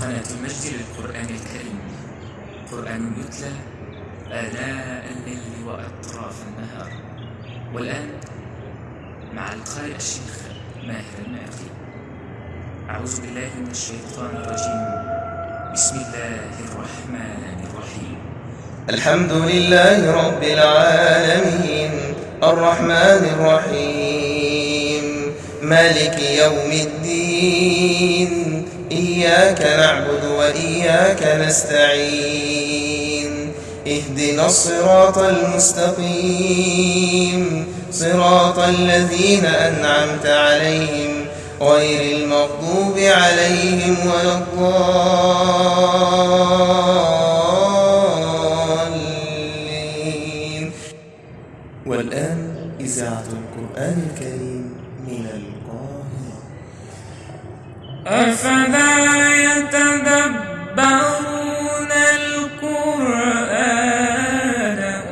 قناة المجد للقرآن الكريم. قرآن يتلى آلاء الليل وأطراف النهار. والآن مع القارئ الشيخ ماهر المعقي. أعوذ بالله من الشيطان الرجيم. بسم الله الرحمن الرحيم. الحمد لله رب العالمين الرحمن الرحيم. مالك يوم الدين. إياك نعبد وإياك نستعين. اهدنا الصراط المستقيم. صراط الذين أنعمت عليهم غير المغضوب عليهم ولا الضالين. والآن إذاعة القرآن الكريم من القاهرة أفلا يتدبرون القرآن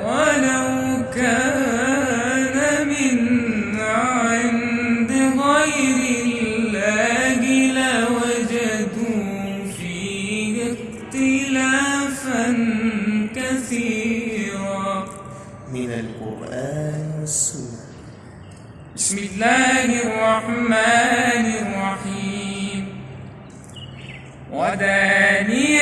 ولو كان من عند غير الله لوجدوا فيه اختلافا كثيرا. من القرآن والسنة. بسم الله الرحمن الرحيم. ودانية.